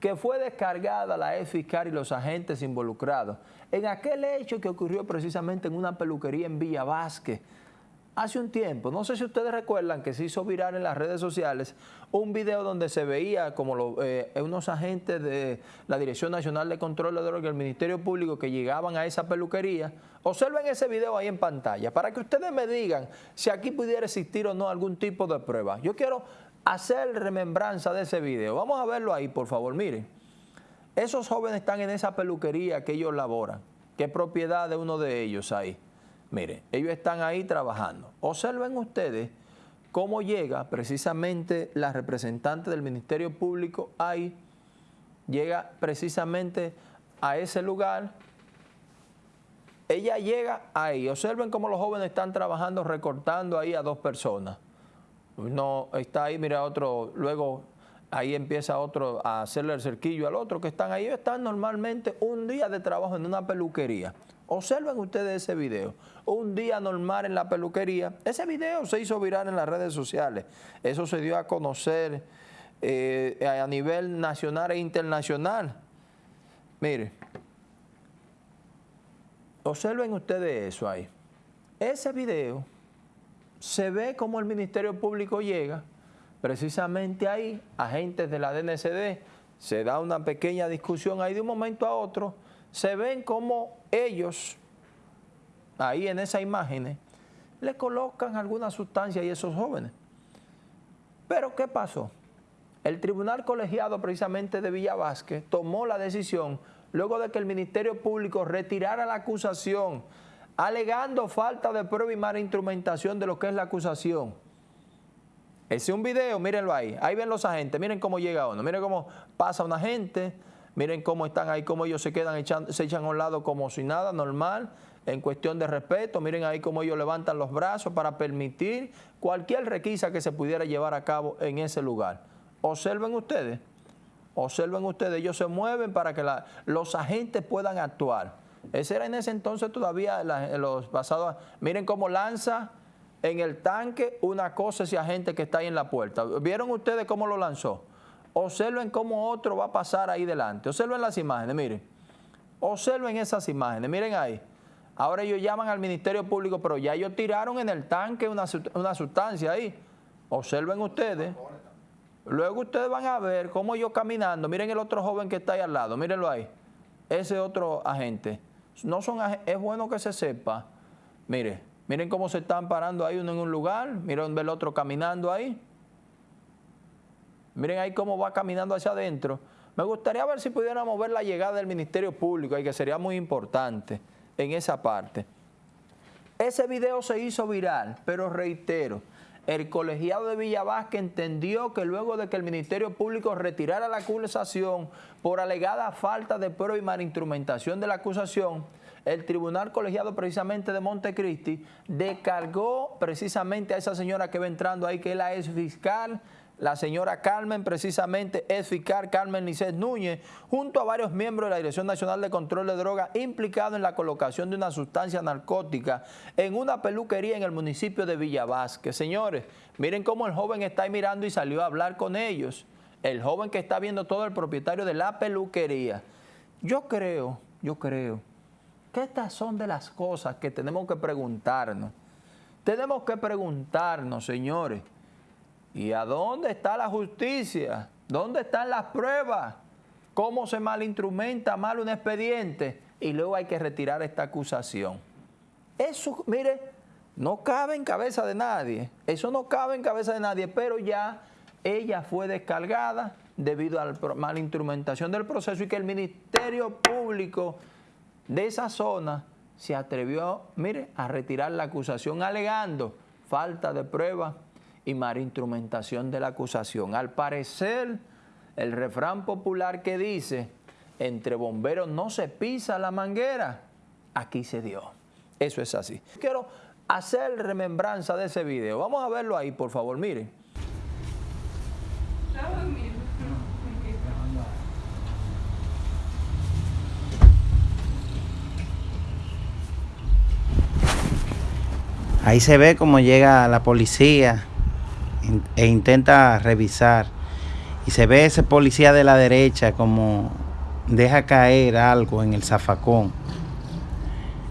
que fue descargada la ex fiscal y los agentes involucrados en aquel hecho que ocurrió precisamente en una peluquería en Villa Vázquez, hace un tiempo, no sé si ustedes recuerdan que se hizo viral en las redes sociales un video donde se veía como eh, unos agentes de la Dirección Nacional de Control de Drogas y el Ministerio Público que llegaban a esa peluquería. Observen ese video ahí en pantalla para que ustedes me digan si aquí pudiera existir o no algún tipo de prueba. Yo quiero hacer remembranza de ese video. Vamos a verlo ahí, por favor, miren. Esos jóvenes están en esa peluquería que ellos laboran, que es propiedad de uno de ellos ahí. Mire, ellos están ahí trabajando. Observen ustedes cómo llega precisamente la representante del Ministerio Público ahí, llega precisamente a ese lugar. Ella llega ahí. Observen cómo los jóvenes están trabajando, recortando ahí a dos personas. No está ahí, mira otro, luego ahí empieza otro a hacerle el cerquillo al otro que están ahí. están normalmente un día de trabajo en una peluquería. Observen ustedes ese video. Un día normal en la peluquería. Ese video se hizo viral en las redes sociales. Eso se dio a conocer eh, a nivel nacional e internacional. Mire. Observen ustedes eso ahí. Ese video se ve como el Ministerio Público llega, precisamente ahí, agentes de la DNCD, se da una pequeña discusión ahí de un momento a otro, se ven como ellos, ahí en esas imágenes, le colocan alguna sustancia a esos jóvenes. Pero ¿qué pasó? El Tribunal Colegiado precisamente de Villa tomó la decisión luego de que el Ministerio Público retirara la acusación alegando falta de prueba y mala instrumentación de lo que es la acusación. Ese es un video, mírenlo ahí. Ahí ven los agentes, miren cómo llega uno, miren cómo pasa un agente, Miren cómo están ahí, cómo ellos se quedan, echando, se echan a un lado como si nada, normal, en cuestión de respeto. Miren ahí cómo ellos levantan los brazos para permitir cualquier requisa que se pudiera llevar a cabo en ese lugar. Observen ustedes, observen ustedes, ellos se mueven para que los agentes puedan actuar. Ese era en ese entonces todavía los pasados. Miren cómo lanza en el tanque una cosa ese agente que está ahí en la puerta. ¿Vieron ustedes cómo lo lanzó? Observen cómo otro va a pasar ahí delante. Observen las imágenes, miren. Observen esas imágenes, miren ahí. Ahora ellos llaman al Ministerio Público, pero ya ellos tiraron en el tanque una, sustancia ahí. Observen ustedes. Luego ustedes van a ver cómo ellos caminando. Miren el otro joven que está ahí al lado, mírenlo ahí. Ese otro agente. No son es bueno que se sepa. Mire, miren cómo se están parando ahí uno en un lugar, miren el otro caminando ahí. Miren ahí cómo va caminando hacia adentro. Me gustaría ver si pudiéramos ver la llegada del Ministerio Público, y que sería muy importante en esa parte. Ese video se hizo viral, pero reitero, el colegiado de Villavasque entendió que luego de que el Ministerio Público retirara la acusación por alegada falta de prueba y malinstrumentación de la acusación, el Tribunal Colegiado precisamente de Montecristi descargó precisamente a esa señora que va entrando ahí, que es la ex fiscal la señora Carmen, precisamente es fiscal Carmen Licet Núñez, junto a varios miembros de la Dirección Nacional de Control de Drogas implicados en la colocación de una sustancia narcótica en una peluquería en el municipio de Villavasque. Señores, miren cómo el joven está ahí mirando y salió a hablar con ellos. El joven que está viendo todo el propietario de la peluquería. Yo creo, yo creo que estas son de las cosas que tenemos que preguntarnos. Tenemos que preguntarnos, señores, ¿Y a dónde está la justicia? ¿Dónde están las pruebas? ¿Cómo se malinstrumenta mal un expediente? Y luego hay que retirar esta acusación. Eso, mire, no cabe en cabeza de nadie. Eso no cabe en cabeza de nadie, pero ya ella fue descargada debido a la malinstrumentación del proceso y que el Ministerio Público de esa zona se atrevió, mire, a retirar la acusación alegando falta de pruebas y mala instrumentación de la acusación. Al parecer, el refrán popular que dice, entre bomberos no se pisa la manguera, aquí se dio. Eso es así. Quiero hacer remembranza de ese video. Vamos a verlo ahí, por favor, miren. Ahí se ve cómo llega la policía e intenta revisar y se ve ese policía de la derecha como deja caer algo en el zafacón.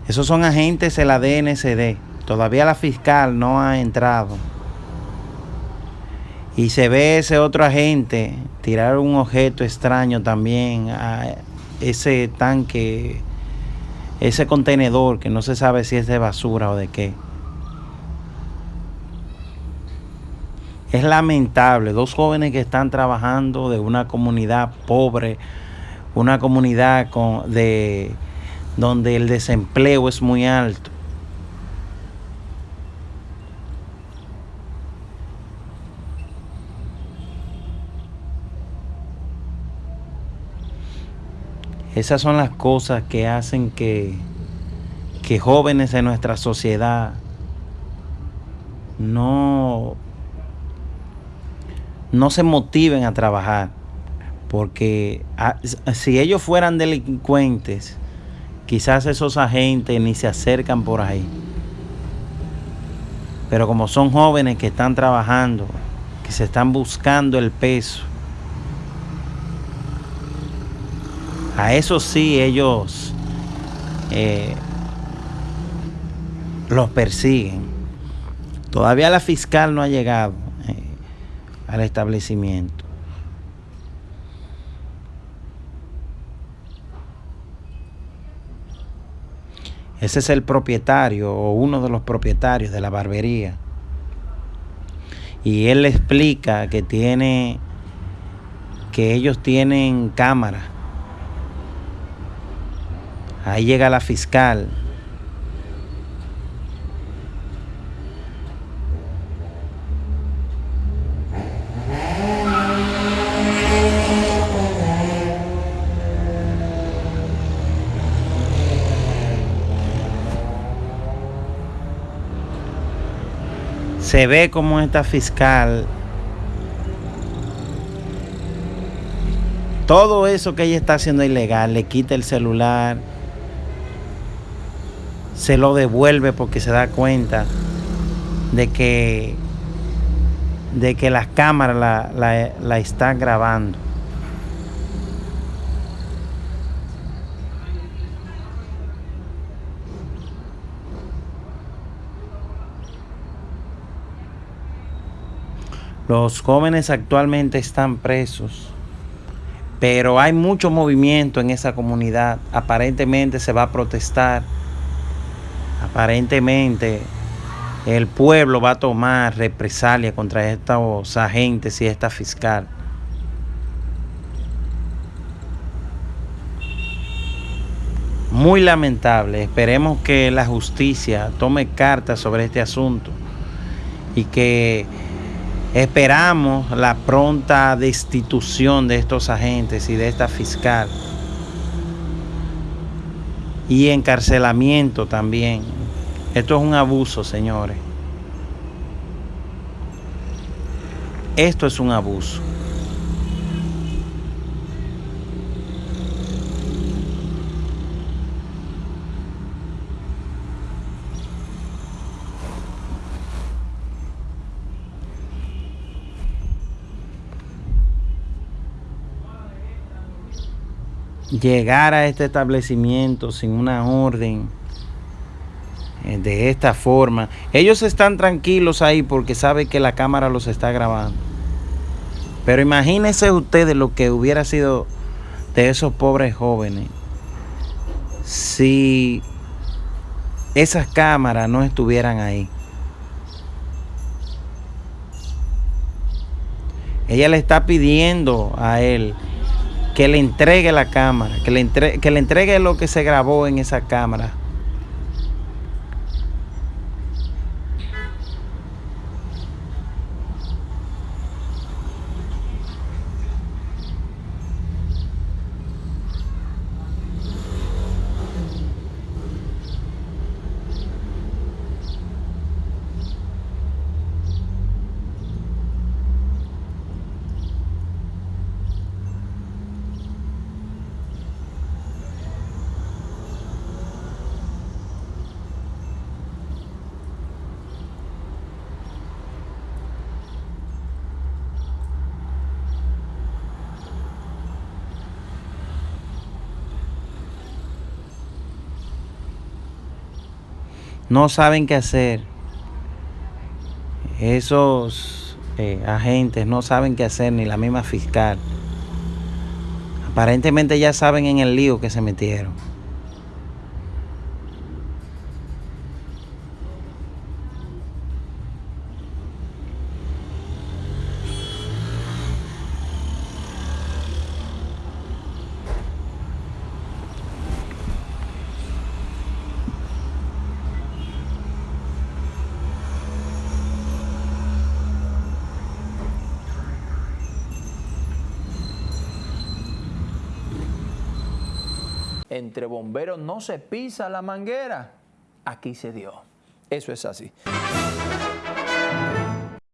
Esos son agentes de la DNCD. Todavía la fiscal no ha entrado. Y se ve ese otro agente tirar un objeto extraño también a ese tanque, ese contenedor que no se sabe si es de basura o de qué. Es lamentable, dos jóvenes que están trabajando de una comunidad pobre, una comunidad con, de, donde el desempleo es muy alto. Esas son las cosas que hacen que, que jóvenes de nuestra sociedad no no se motiven a trabajar. Porque ah, si ellos fueran delincuentes, quizás esos agentes ni se acercan por ahí. Pero como son jóvenes que están trabajando, que se están buscando el peso, a eso sí ellos eh, los persiguen. Todavía la fiscal no ha llegado al establecimiento. Ese es el propietario o uno de los propietarios de la barbería. Y él le explica que tiene que ellos tienen cámara. Ahí llega la fiscal se ve como esta fiscal, todo eso que ella está haciendo ilegal, le quita el celular, se lo devuelve porque se da cuenta de que, de que las cámaras la, la, la están grabando. Los jóvenes actualmente están presos, pero hay mucho movimiento en esa comunidad. Aparentemente se va a protestar. Aparentemente el pueblo va a tomar represalia contra estos agentes y esta fiscal. Muy lamentable. Esperemos que la justicia tome cartas sobre este asunto y que Esperamos la pronta destitución de estos agentes y de esta fiscal. Y encarcelamiento también. Esto es un abuso, señores. Esto es un abuso. Llegar a este establecimiento sin una orden eh, de esta forma. Ellos están tranquilos ahí porque saben que la cámara los está grabando. Pero imagínense ustedes lo que hubiera sido de esos pobres jóvenes si esas cámaras no estuvieran ahí. Ella le está pidiendo a él que le entregue la cámara, que le, entre, que le entregue lo que se grabó en esa cámara. No saben qué hacer. Esos eh, agentes no saben qué hacer, ni la misma fiscal. Aparentemente ya saben en el lío que se metieron. Entre bomberos no se pisa la manguera. Aquí se dio. Eso es así.